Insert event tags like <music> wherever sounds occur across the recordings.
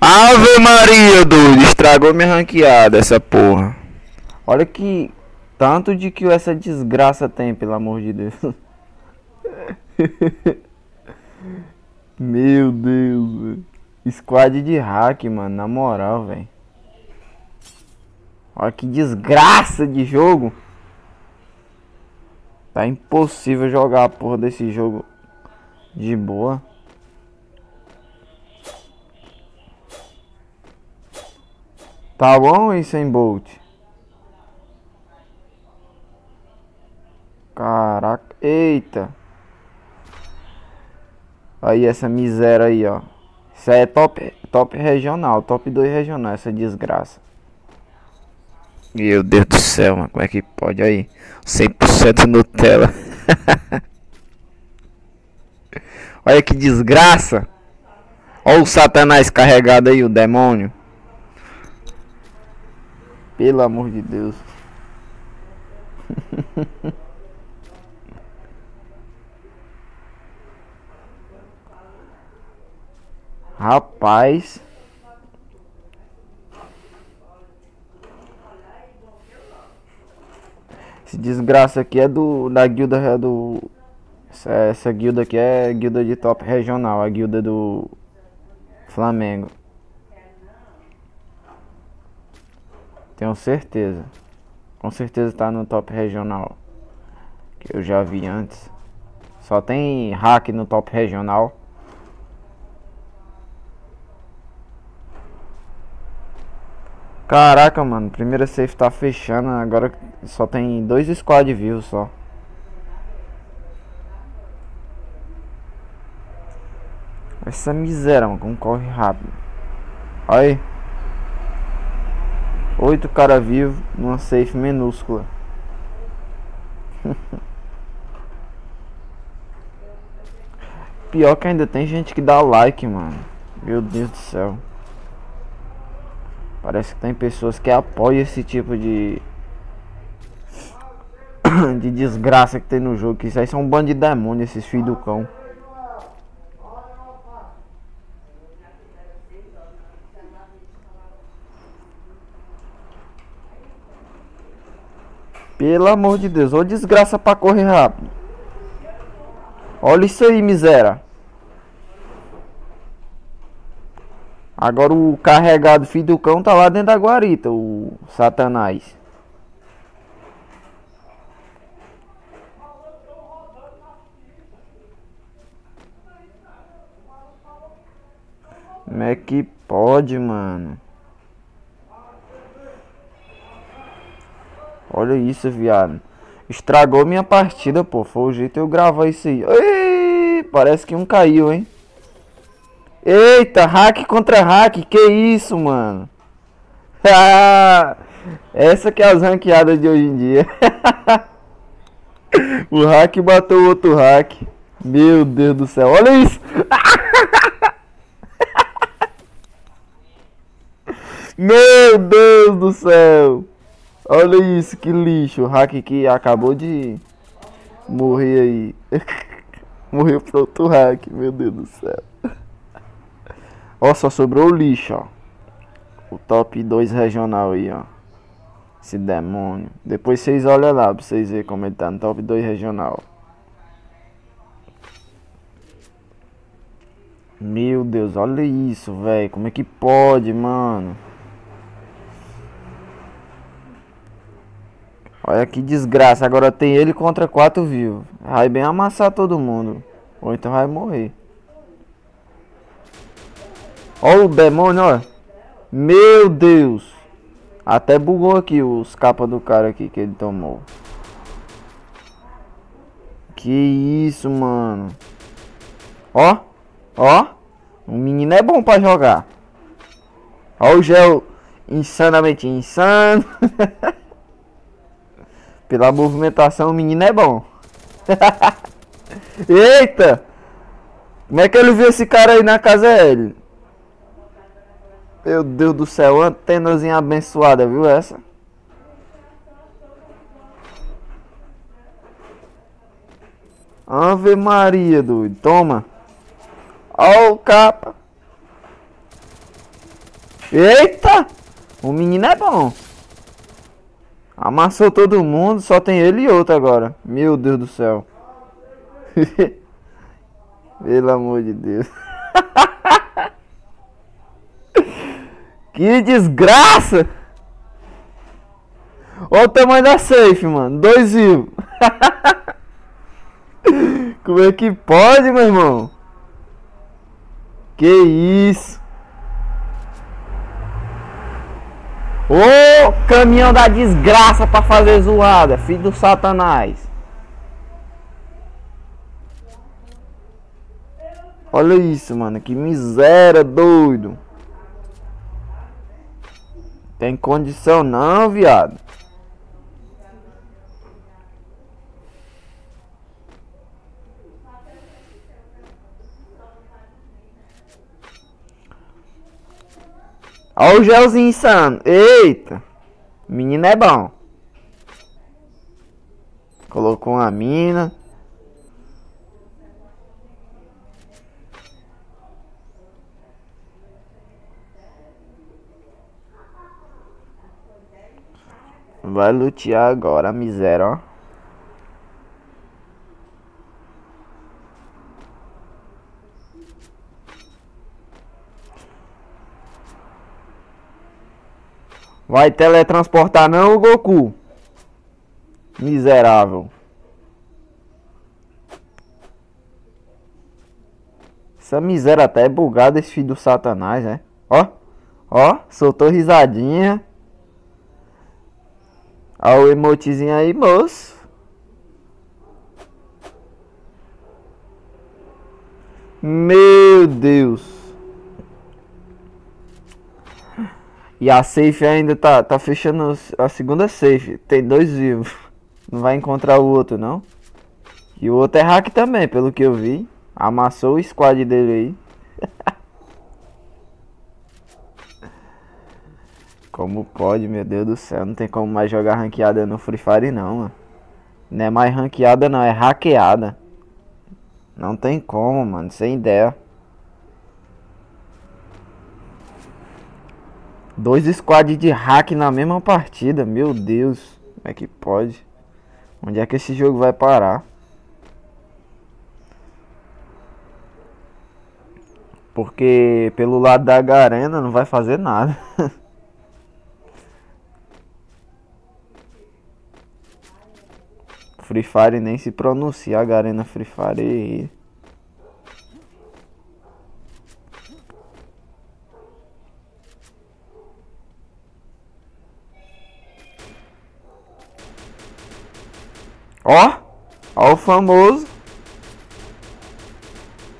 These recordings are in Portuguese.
Ave Maria, doido. Estragou minha ranqueada essa porra. Olha que tanto de que essa desgraça tem, pelo amor de Deus. <laughs> Meu Deus, velho. Squad de hack, mano. Na moral, velho. Olha que desgraça de jogo. Tá impossível jogar a porra desse jogo de boa. Tá bom hein, Bolt? Caraca. Eita. Aí essa miséria aí, ó. Isso aí é top, top regional, top 2 regional, essa desgraça. Meu Deus do céu, mano, como é que pode aí? 100% Nutella. <laughs> Olha que desgraça. Olha o satanás carregado aí, o demônio. Pelo amor de Deus. <laughs> Rapaz. Esse desgraça aqui é do da guilda é do essa, essa guilda aqui é guilda de top regional, a guilda do Flamengo. Tenho certeza. Com certeza tá no top regional. Que eu já vi antes. Só tem hack no top regional. Caraca, mano, primeira safe tá fechando, agora só tem dois squad vivos só. Essa miséria, mano, como corre rápido. Olha aí. Oito cara vivos numa safe minúscula. <laughs> Pior que ainda tem gente que dá like, mano. Meu Deus do céu. Parece que tem pessoas que apoiam esse tipo de <coughs> de desgraça que tem no jogo. Que isso aí são um bando de demônios, esses filhos do cão. Pelo amor de Deus, ô desgraça pra correr rápido. Olha isso aí, miséria. Agora o carregado filho do cão tá lá dentro da guarita, o satanás. Como é que pode, mano? Olha isso, viado. Estragou minha partida, pô. Foi o jeito eu gravar isso aí. Ei, parece que um caiu, hein? Eita, hack contra hack, que isso, mano? <laughs> Essa que é as ranqueadas de hoje em dia. <laughs> o hack bateu o outro hack. Meu Deus do céu, olha isso! <laughs> Meu Deus do céu! Olha isso, que lixo. O hack que acabou de morrer aí. <laughs> Morreu pro outro hack, meu Deus do céu. Ó, só sobrou o lixo, ó. O top 2 regional aí, ó. Esse demônio. Depois vocês olham lá pra vocês verem como ele tá no top 2 regional. Meu Deus, olha isso, velho. Como é que pode, mano? Olha que desgraça. Agora tem ele contra quatro vivos. Vai bem amassar todo mundo. Ou então vai morrer. Olha o demônio, ó. Meu Deus. Até bugou aqui os capas do cara aqui que ele tomou. Que isso, mano. Ó. Ó. O menino é bom pra jogar. Ó o gel insanamente insano. <laughs> Pela movimentação, o menino é bom. <laughs> Eita! Como é que ele viu esse cara aí na casa dele? Meu Deus do céu, antenazinha abençoada, viu essa? Ave Maria, doido. Toma. Ó o capa. Eita! O menino é bom. Amassou todo mundo, só tem ele e outro agora. Meu Deus do céu. <laughs> Pelo amor de Deus. <laughs> que desgraça! Olha o tamanho da safe, mano. Dois vivos. <laughs> Como é que pode, meu irmão? Que isso? Ô caminhão da desgraça pra fazer zoada, filho do satanás. Olha isso, mano. Que miséria, doido. Tem condição não, viado. Olha o gelzinho insano. Eita. Menino é bom. Colocou uma mina. Vai lutear agora miséria, ó. Vai teletransportar não, Goku? Miserável. Essa miséria até é bugada, esse filho do satanás, né? Ó, ó, soltou risadinha. Olha o emotezinho aí, moço. Meu Deus. E a safe ainda tá, tá fechando a segunda safe. Tem dois vivos. Não vai encontrar o outro, não. E o outro é hack também, pelo que eu vi. Amassou o squad dele aí. <laughs> Como pode, meu Deus do céu. Não tem como mais jogar ranqueada no Free Fire não, mano. Não é mais ranqueada não, é hackeada. Não tem como, mano. Sem ideia. Dois squads de hack na mesma partida. Meu Deus. Como é que pode? Onde é que esse jogo vai parar? Porque pelo lado da Garena não vai fazer nada. <laughs> Free Fire nem se pronuncia a Garena Free Fire. Ó, ó o famoso.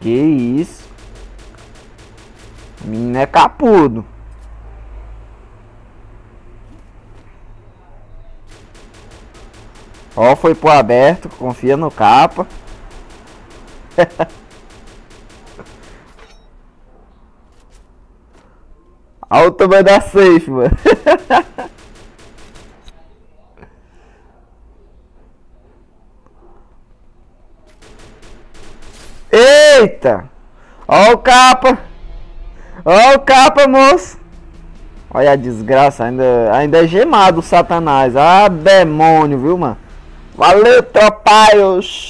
Que isso. Menino é capudo. Ó, foi pro aberto, confia no capa. <laughs> Olha o tamanho da safe, mano. <laughs> Eita! Ó o capa! Ó o capa, moço! Olha a desgraça, ainda, ainda é gemado o satanás. Ah, demônio, viu, mano? Valeu, tropaios!